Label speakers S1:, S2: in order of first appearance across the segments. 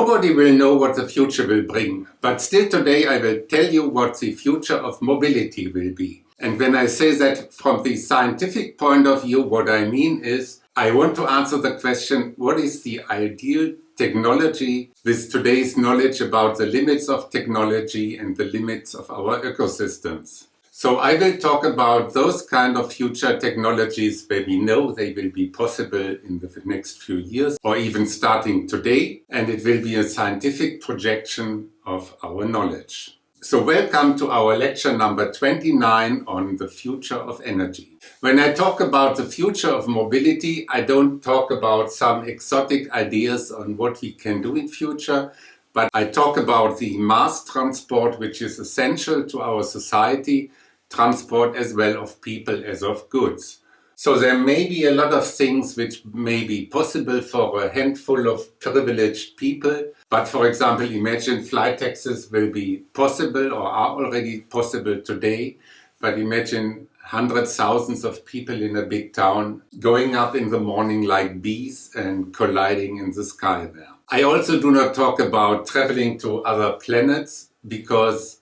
S1: Nobody will know what the future will bring, but still today I will tell you what the future of mobility will be. And when I say that from the scientific point of view, what I mean is I want to answer the question, what is the ideal technology with today's knowledge about the limits of technology and the limits of our ecosystems? So I will talk about those kind of future technologies where we know they will be possible in the next few years or even starting today. And it will be a scientific projection of our knowledge. So welcome to our lecture number 29 on the future of energy. When I talk about the future of mobility, I don't talk about some exotic ideas on what we can do in future, but I talk about the mass transport which is essential to our society, transport as well of people as of goods. So there may be a lot of things which may be possible for a handful of privileged people. But for example, imagine flight taxis will be possible or are already possible today. But imagine hundreds, thousands of people in a big town going up in the morning like bees and colliding in the sky there. I also do not talk about traveling to other planets because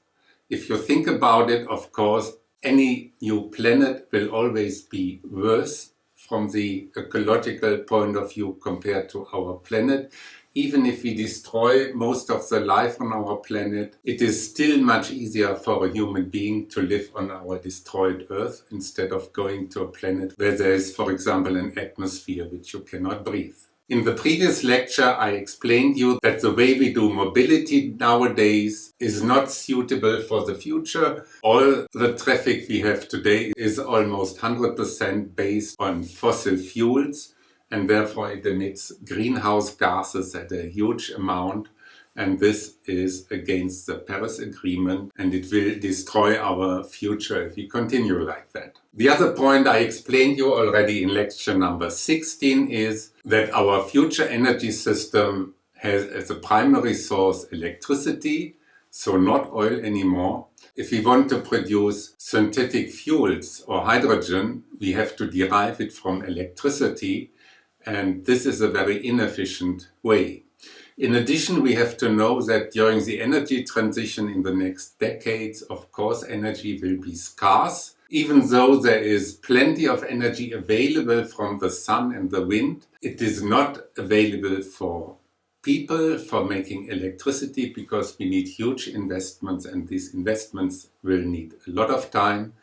S1: if you think about it, of course, any new planet will always be worse from the ecological point of view compared to our planet. Even if we destroy most of the life on our planet, it is still much easier for a human being to live on our destroyed Earth instead of going to a planet where there is, for example, an atmosphere which you cannot breathe. In the previous lecture I explained you that the way we do mobility nowadays is not suitable for the future. All the traffic we have today is almost 100% based on fossil fuels and therefore it emits greenhouse gases at a huge amount and this is against the Paris Agreement and it will destroy our future if we continue like that. The other point I explained you already in lecture number 16 is that our future energy system has as a primary source electricity, so not oil anymore. If we want to produce synthetic fuels or hydrogen, we have to derive it from electricity and this is a very inefficient way. In addition, we have to know that during the energy transition in the next decades, of course, energy will be scarce. Even though there is plenty of energy available from the sun and the wind, it is not available for people for making electricity because we need huge investments and these investments will need a lot of time.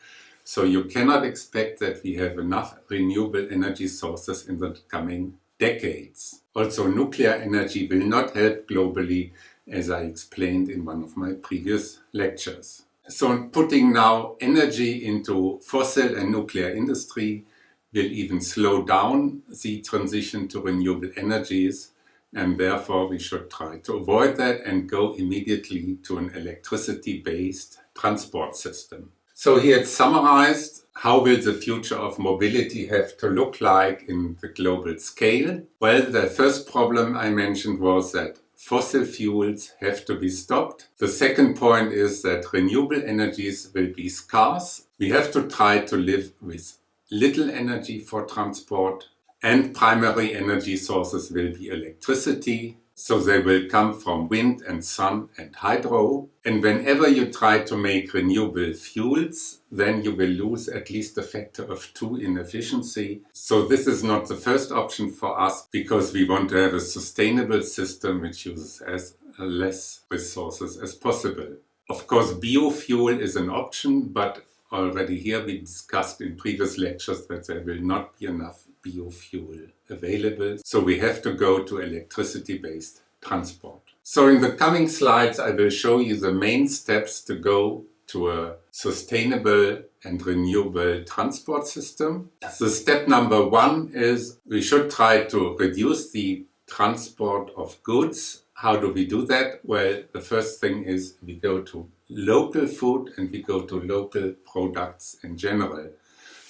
S1: So you cannot expect that we have enough renewable energy sources in the coming decades. Also nuclear energy will not help globally as I explained in one of my previous lectures. So putting now energy into fossil and nuclear industry will even slow down the transition to renewable energies and therefore we should try to avoid that and go immediately to an electricity-based transport system. So he had summarized how will the future of mobility have to look like in the global scale? Well, the first problem I mentioned was that fossil fuels have to be stopped. The second point is that renewable energies will be scarce. We have to try to live with little energy for transport and primary energy sources will be electricity, so they will come from wind and sun and hydro. And whenever you try to make renewable fuels, then you will lose at least a factor of two in efficiency. So this is not the first option for us because we want to have a sustainable system which uses as less resources as possible. Of course, biofuel is an option, but already here we discussed in previous lectures that there will not be enough biofuel available. So we have to go to electricity-based transport. So in the coming slides I will show you the main steps to go to a sustainable and renewable transport system. The step number one is we should try to reduce the transport of goods. How do we do that? Well, the first thing is we go to local food and we go to local products in general.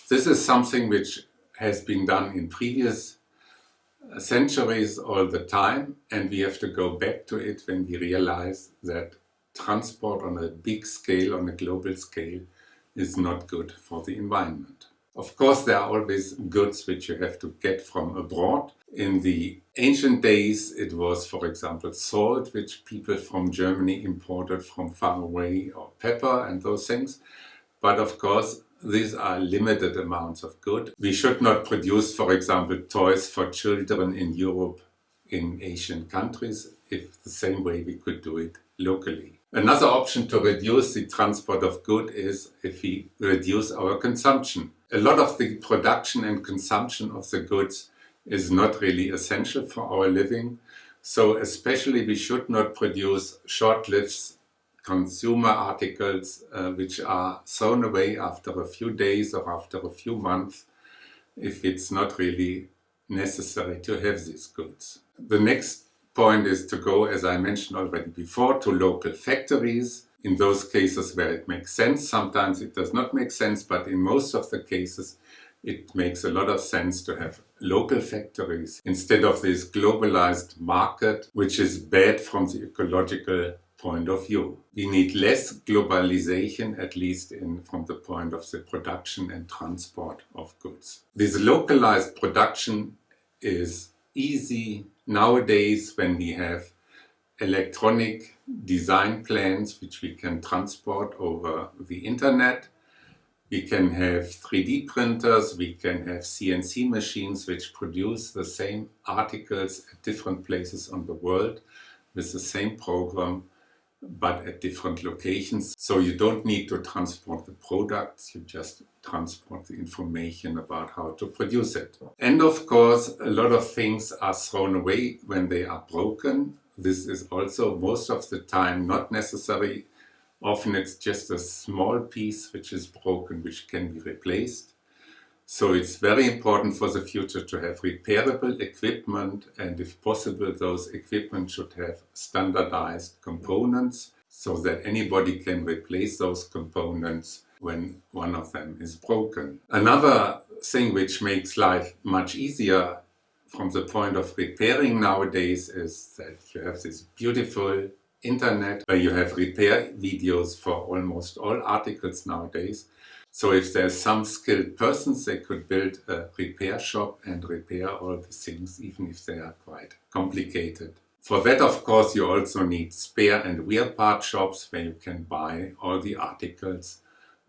S1: This is something which has been done in previous uh, centuries all the time and we have to go back to it when we realize that transport on a big scale, on a global scale, is not good for the environment. Of course, there are always goods which you have to get from abroad. In the ancient days, it was, for example, salt, which people from Germany imported from far away, or pepper and those things. But of course, these are limited amounts of good. We should not produce, for example, toys for children in Europe in Asian countries if the same way we could do it locally. Another option to reduce the transport of good is if we reduce our consumption. A lot of the production and consumption of the goods is not really essential for our living. So especially we should not produce short-lived consumer articles uh, which are thrown away after a few days or after a few months if it's not really necessary to have these goods. The next point is to go, as I mentioned already before, to local factories. In those cases where it makes sense, sometimes it does not make sense, but in most of the cases it makes a lot of sense to have local factories instead of this globalized market, which is bad from the ecological point of view. We need less globalization, at least in, from the point of the production and transport of goods. This localized production is easy nowadays when we have electronic design plans which we can transport over the internet. We can have 3D printers, we can have CNC machines which produce the same articles at different places on the world with the same program but at different locations. So you don't need to transport the products, you just transport the information about how to produce it. And of course, a lot of things are thrown away when they are broken. This is also most of the time not necessary. Often it's just a small piece which is broken, which can be replaced. So it's very important for the future to have repairable equipment and if possible those equipment should have standardized components so that anybody can replace those components when one of them is broken. Another thing which makes life much easier from the point of repairing nowadays is that you have this beautiful internet where you have repair videos for almost all articles nowadays so if there's some skilled persons, they could build a repair shop and repair all the things, even if they are quite complicated. For that, of course, you also need spare and wear part shops where you can buy all the articles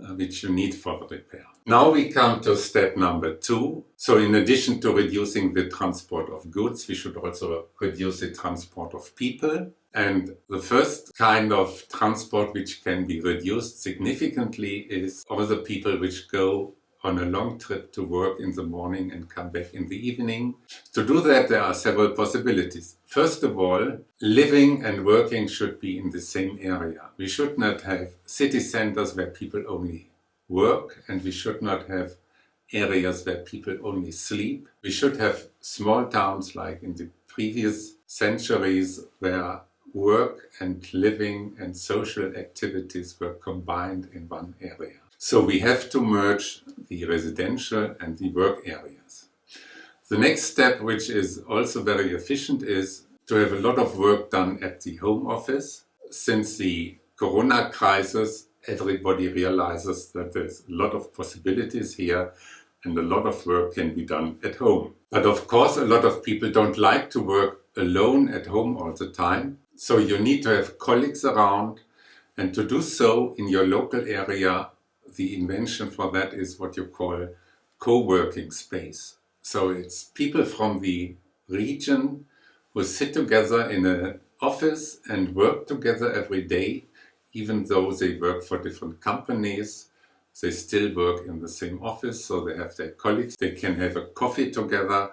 S1: uh, which you need for the repair. Now we come to step number two. So in addition to reducing the transport of goods, we should also reduce the transport of people. And the first kind of transport which can be reduced significantly is all the people which go on a long trip to work in the morning and come back in the evening. To do that there are several possibilities. First of all, living and working should be in the same area. We should not have city centers where people only work and we should not have areas where people only sleep. We should have small towns like in the previous centuries where work and living and social activities were combined in one area. So we have to merge the residential and the work areas. The next step, which is also very efficient, is to have a lot of work done at the home office. Since the corona crisis, everybody realizes that there's a lot of possibilities here and a lot of work can be done at home. But of course, a lot of people don't like to work alone at home all the time. So you need to have colleagues around and to do so in your local area, the invention for that is what you call co-working space. So it's people from the region who sit together in an office and work together every day, even though they work for different companies. They still work in the same office, so they have their colleagues. They can have a coffee together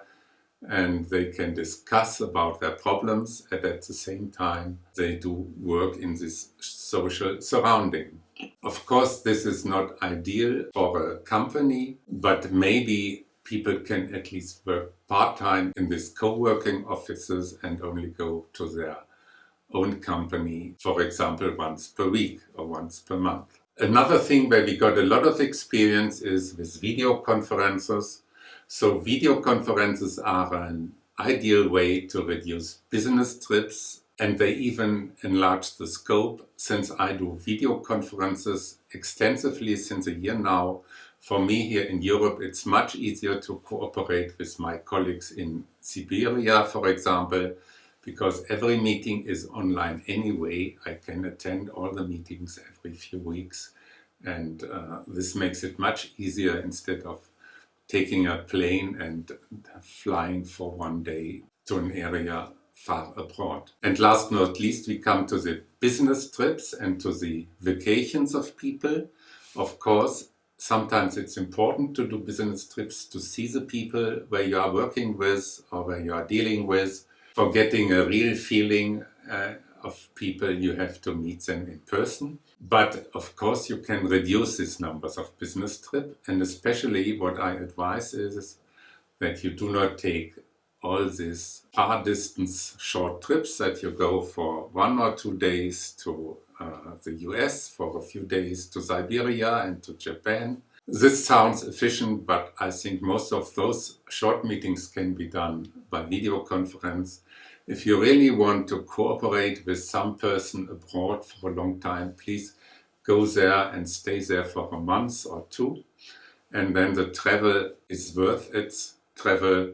S1: and they can discuss about their problems and at the same time they do work in this social surrounding. Of course this is not ideal for a company but maybe people can at least work part-time in these co-working offices and only go to their own company for example once per week or once per month. Another thing where we got a lot of experience is with video conferences so video conferences are an ideal way to reduce business trips and they even enlarge the scope since I do video conferences extensively since a year now for me here in Europe, it's much easier to cooperate with my colleagues in Siberia, for example, because every meeting is online anyway. I can attend all the meetings every few weeks and uh, this makes it much easier instead of taking a plane and flying for one day to an area far abroad. And last but not least, we come to the business trips and to the vacations of people. Of course, sometimes it's important to do business trips to see the people where you are working with or where you are dealing with. For getting a real feeling uh, of people, you have to meet them in person. But of course, you can reduce these numbers of business trip. And especially what I advise is that you do not take all these far distance short trips that you go for one or two days to uh, the US, for a few days to Siberia and to Japan. This sounds efficient, but I think most of those short meetings can be done by video conference. If you really want to cooperate with some person abroad for a long time, please go there and stay there for a month or two. And then the travel is worth its travel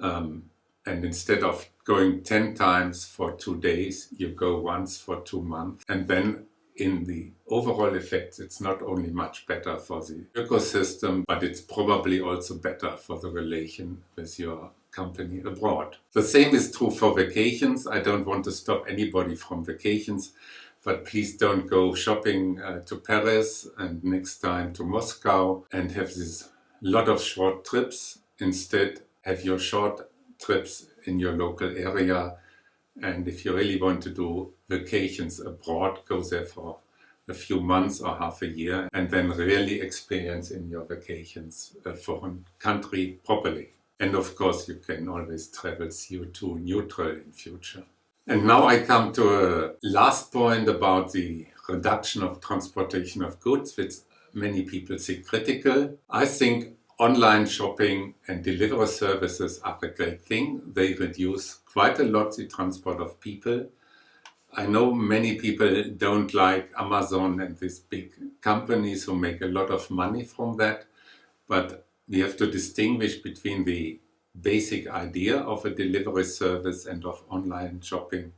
S1: um, and instead of going 10 times for two days, you go once for two months. And then in the overall effect, it's not only much better for the ecosystem, but it's probably also better for the relation with your company abroad. The same is true for vacations. I don't want to stop anybody from vacations, but please don't go shopping uh, to Paris and next time to Moscow and have this lot of short trips. Instead, have your short trips in your local area. And if you really want to do vacations abroad, go there for a few months or half a year and then really experience in your vacations a foreign country properly. And of course, you can always travel CO2 neutral in future. And now I come to a last point about the reduction of transportation of goods, which many people see critical. I think online shopping and delivery services are a great thing. They reduce quite a lot the transport of people. I know many people don't like Amazon and these big companies who make a lot of money from that, but we have to distinguish between the basic idea of a delivery service and of online shopping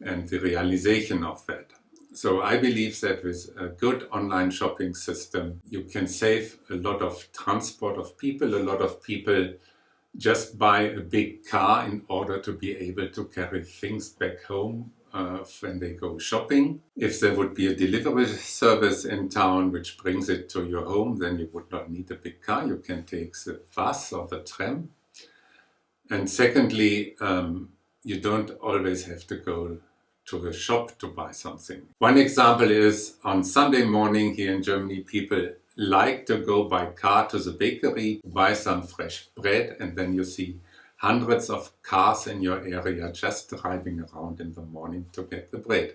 S1: and the realization of that. So I believe that with a good online shopping system, you can save a lot of transport of people. A lot of people just buy a big car in order to be able to carry things back home when they go shopping. If there would be a delivery service in town which brings it to your home, then you would not need a big car. You can take the bus or the tram. And secondly, um, you don't always have to go to the shop to buy something. One example is on Sunday morning here in Germany, people like to go by car to the bakery, buy some fresh bread, and then you see hundreds of cars in your area just driving around in the morning to get the bread.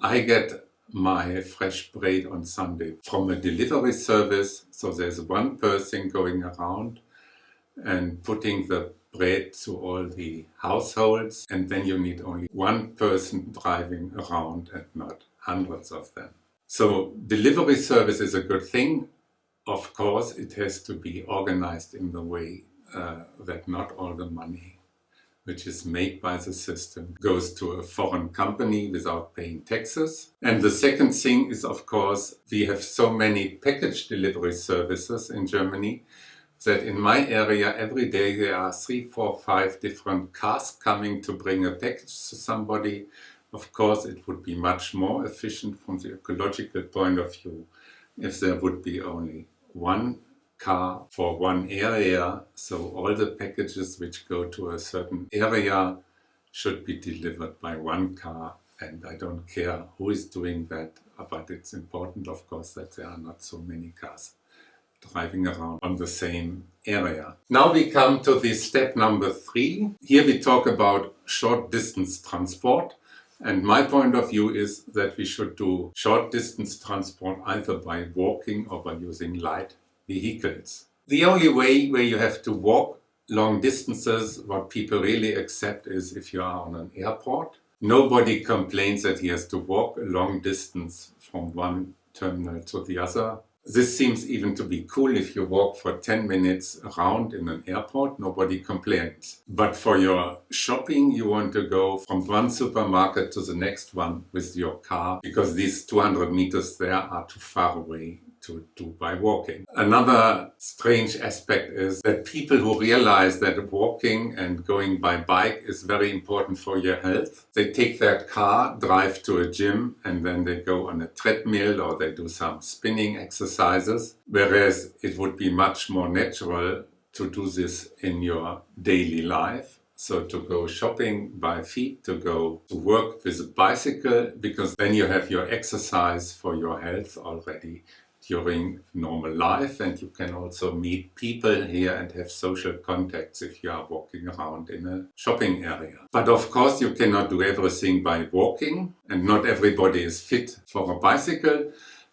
S1: I get my fresh bread on Sunday from a delivery service, so there's one person going around and putting the bread to all the households and then you need only one person driving around and not hundreds of them. So delivery service is a good thing. Of course, it has to be organized in the way uh, that not all the money which is made by the system goes to a foreign company without paying taxes. And the second thing is, of course, we have so many package delivery services in Germany that in my area every day there are three, four, five different cars coming to bring a package to somebody. Of course, it would be much more efficient from the ecological point of view if there would be only one car for one area. So all the packages which go to a certain area should be delivered by one car. And I don't care who is doing that, but it's important, of course, that there are not so many cars driving around on the same area. Now we come to the step number three. Here we talk about short distance transport. And my point of view is that we should do short distance transport either by walking or by using light vehicles. The only way where you have to walk long distances, what people really accept is if you are on an airport. Nobody complains that he has to walk a long distance from one terminal to the other This seems even to be cool if you walk for 10 minutes around in an airport, nobody complains. But for your shopping, you want to go from one supermarket to the next one with your car because these 200 meters there are too far away to do by walking. Another strange aspect is that people who realize that walking and going by bike is very important for your health, they take their car, drive to a gym and then they go on a treadmill or they do some spinning exercises, whereas it would be much more natural to do this in your daily life. So to go shopping by feet, to go to work with a bicycle, because then you have your exercise for your health already during normal life and you can also meet people here and have social contacts if you are walking around in a shopping area. But of course you cannot do everything by walking and not everybody is fit for a bicycle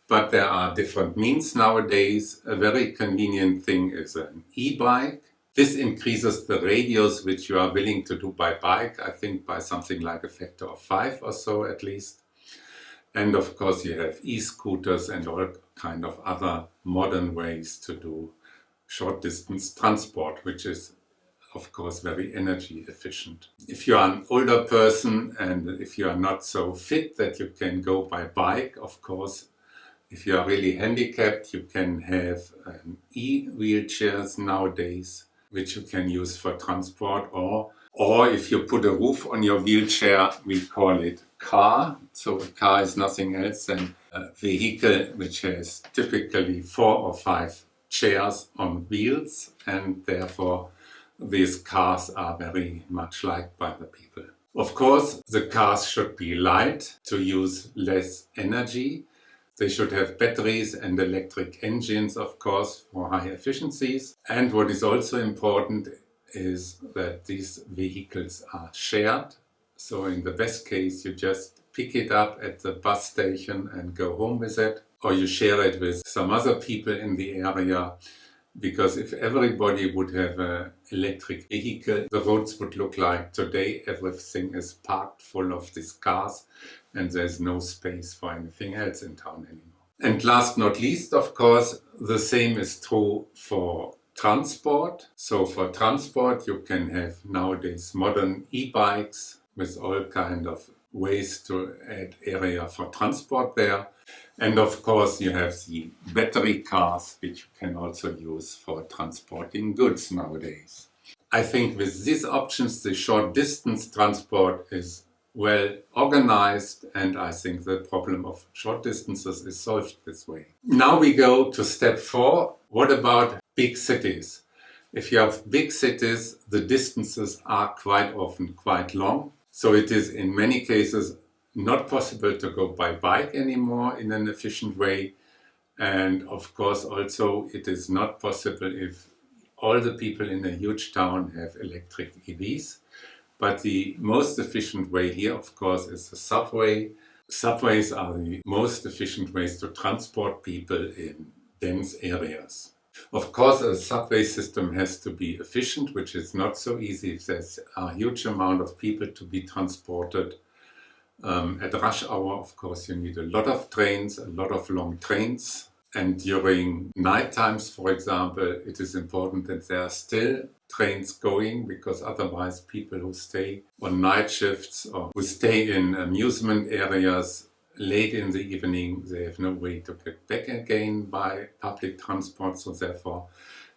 S1: but there are different means nowadays. A very convenient thing is an e-bike. This increases the radius which you are willing to do by bike, I think by something like a factor of five or so at least. And of course you have e-scooters and all kind of other modern ways to do short distance transport, which is of course very energy efficient. If you are an older person and if you are not so fit that you can go by bike, of course, if you are really handicapped, you can have um, e-wheelchairs nowadays, which you can use for transport or or if you put a roof on your wheelchair, we call it car. So a car is nothing else than a vehicle which has typically four or five chairs on wheels and therefore these cars are very much liked by the people. Of course, the cars should be light to use less energy. They should have batteries and electric engines, of course, for high efficiencies. And what is also important is that these vehicles are shared. So in the best case, you just pick it up at the bus station and go home with it, or you share it with some other people in the area. Because if everybody would have an electric vehicle, the roads would look like today. Everything is parked full of these cars and there's no space for anything else in town anymore. And last not least, of course, the same is true for transport. So for transport you can have nowadays modern e-bikes with all kind of ways to add area for transport there. And of course you have the battery cars which you can also use for transporting goods nowadays. I think with these options the short distance transport is well organized and I think the problem of short distances is solved this way. Now we go to step four. What about big cities. If you have big cities, the distances are quite often quite long. So it is in many cases not possible to go by bike anymore in an efficient way. And of course also it is not possible if all the people in a huge town have electric EVs. But the most efficient way here of course is the subway. Subways are the most efficient ways to transport people in dense areas. Of course, a subway system has to be efficient, which is not so easy if there's a huge amount of people to be transported. Um, at rush hour, of course, you need a lot of trains, a lot of long trains. And during night times, for example, it is important that there are still trains going because otherwise people who stay on night shifts or who stay in amusement areas late in the evening they have no way to get back again by public transport. So therefore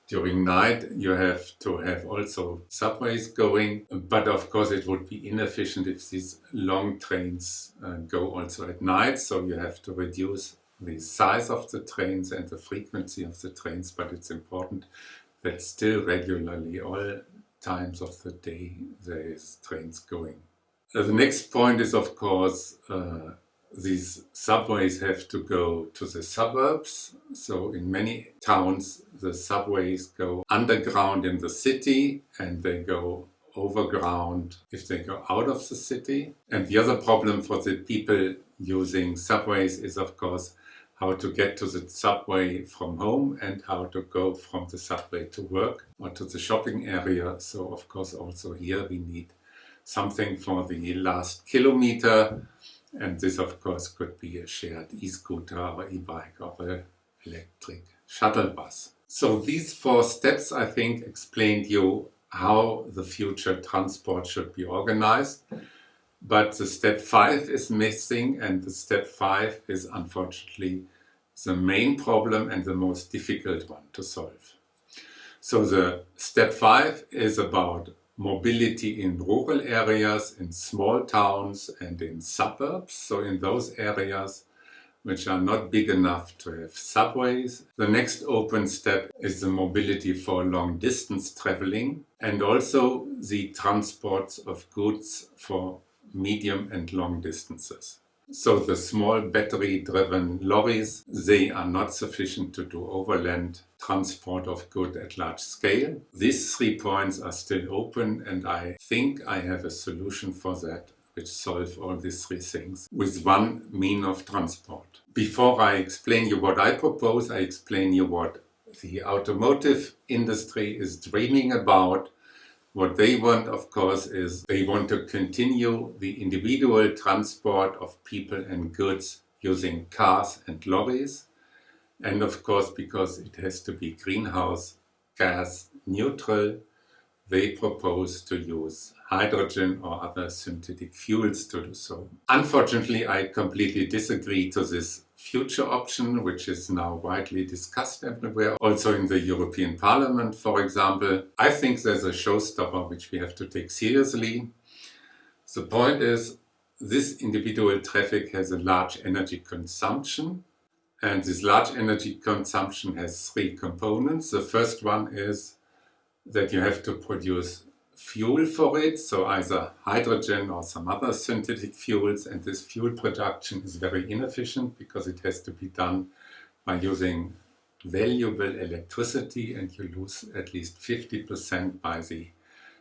S1: during night you have to have also subways going. But of course it would be inefficient if these long trains uh, go also at night. So you have to reduce the size of the trains and the frequency of the trains. But it's important that still regularly all times of the day there is trains going. Uh, the next point is of course uh, these subways have to go to the suburbs. So in many towns the subways go underground in the city and they go overground if they go out of the city. And the other problem for the people using subways is of course how to get to the subway from home and how to go from the subway to work or to the shopping area. So of course also here we need something for the last kilometer and this of course could be a shared e-scooter or e-bike or an electric shuttle bus. So these four steps I think explained you how the future transport should be organized. But the step five is missing and the step five is unfortunately the main problem and the most difficult one to solve. So the step five is about mobility in rural areas, in small towns and in suburbs. So in those areas which are not big enough to have subways. The next open step is the mobility for long distance traveling and also the transports of goods for medium and long distances. So the small battery-driven lorries, they are not sufficient to do overland transport of goods at large scale. These three points are still open and I think I have a solution for that which solve all these three things with one mean of transport. Before I explain you what I propose, I explain you what the automotive industry is dreaming about what they want, of course, is they want to continue the individual transport of people and goods using cars and lorries. And of course, because it has to be greenhouse gas neutral, they propose to use hydrogen or other synthetic fuels to do so. Unfortunately, I completely disagree to this future option, which is now widely discussed everywhere, also in the European Parliament, for example. I think there's a showstopper which we have to take seriously. The point is, this individual traffic has a large energy consumption, and this large energy consumption has three components. The first one is that you have to produce fuel for it, so either hydrogen or some other synthetic fuels, and this fuel production is very inefficient because it has to be done by using valuable electricity and you lose at least 50% by the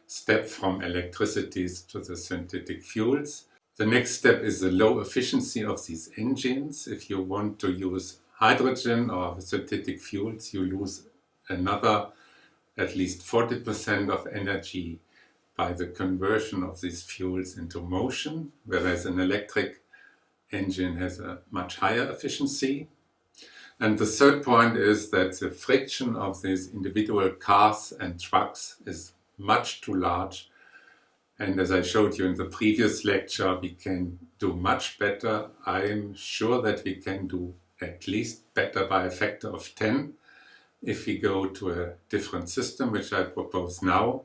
S1: step from electricities to the synthetic fuels. The next step is the low efficiency of these engines. If you want to use hydrogen or synthetic fuels, you lose another at least 40% of energy by the conversion of these fuels into motion, whereas an electric engine has a much higher efficiency. And the third point is that the friction of these individual cars and trucks is much too large. And as I showed you in the previous lecture, we can do much better. I'm sure that we can do at least better by a factor of 10 if we go to a different system, which I propose now.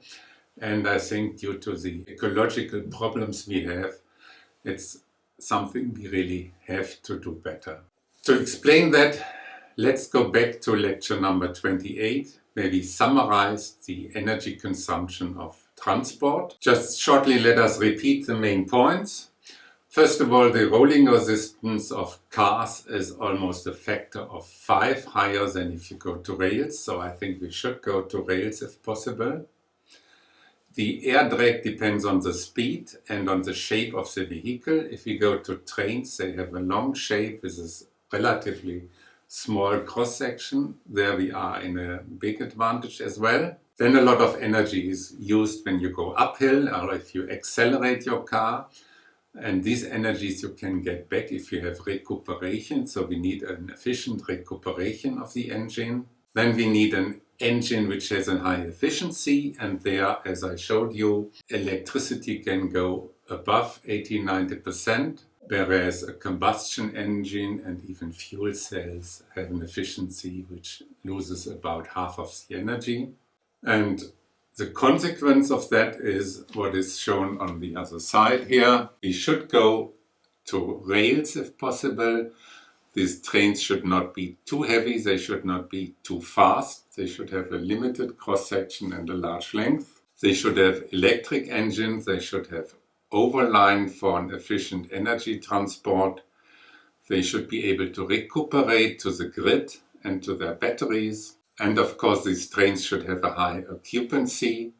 S1: And I think due to the ecological problems we have, it's something we really have to do better. To explain that, let's go back to lecture number 28, where we summarized the energy consumption of transport. Just shortly let us repeat the main points. First of all, the rolling resistance of cars is almost a factor of 5 higher than if you go to rails, so I think we should go to rails if possible. The air drag depends on the speed and on the shape of the vehicle. If you go to trains, they have a long shape with a relatively small cross-section. There we are in a big advantage as well. Then a lot of energy is used when you go uphill or if you accelerate your car. And these energies you can get back if you have recuperation. So we need an efficient recuperation of the engine. Then we need an engine which has a high efficiency and there, as I showed you, electricity can go above 80-90%, whereas a combustion engine and even fuel cells have an efficiency which loses about half of the energy. And the consequence of that is what is shown on the other side here. We should go to rails if possible these trains should not be too heavy, they should not be too fast, they should have a limited cross-section and a large length. They should have electric engines, they should have overline for an efficient energy transport. They should be able to recuperate to the grid and to their batteries. And of course these trains should have a high occupancy,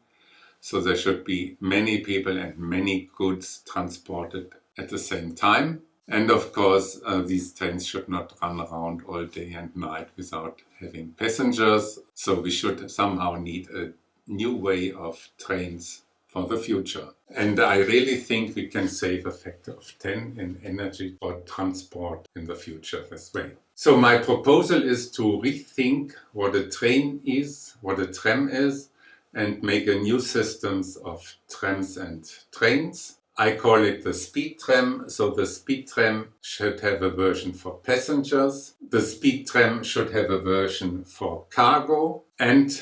S1: so there should be many people and many goods transported at the same time. And of course, uh, these trains should not run around all day and night without having passengers. So we should somehow need a new way of trains for the future. And I really think we can save a factor of 10 in energy for transport in the future this way. So my proposal is to rethink what a train is, what a tram is, and make a new systems of trams and trains. I call it the speed tram. So the speed tram should have a version for passengers. The speed tram should have a version for cargo. And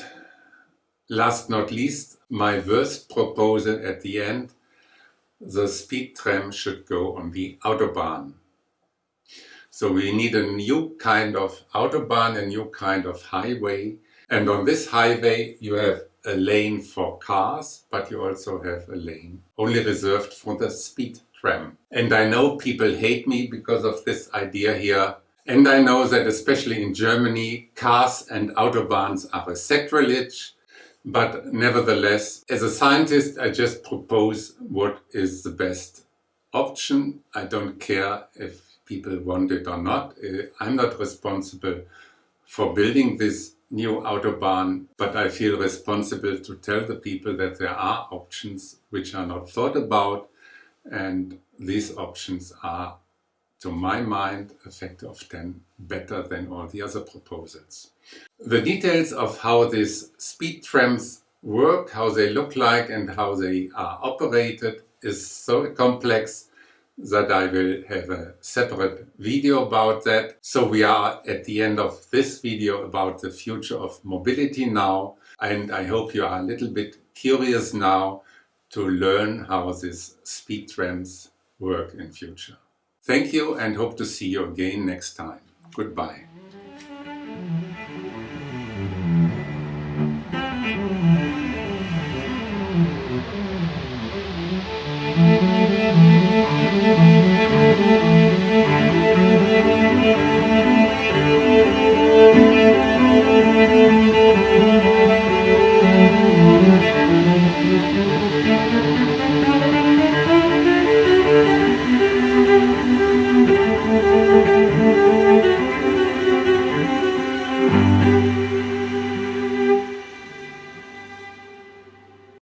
S1: last not least, my worst proposal at the end, the speed tram should go on the Autobahn. So we need a new kind of Autobahn, a new kind of highway. And on this highway you have a lane for cars, but you also have a lane only reserved for the speed tram. And I know people hate me because of this idea here. And I know that especially in Germany, cars and autobahns are a sacrilege. But nevertheless, as a scientist, I just propose what is the best option. I don't care if people want it or not. Uh, I'm not responsible for building this new autobahn, but I feel responsible to tell the people that there are options which are not thought about and these options are, to my mind, a factor of 10 better than all the other proposals. The details of how these speed trams work, how they look like and how they are operated is so complex that I will have a separate video about that. So we are at the end of this video about the future of mobility now and I hope you are a little bit curious now to learn how these speed trams work in future. Thank you and hope to see you again next time. Goodbye. Thank you.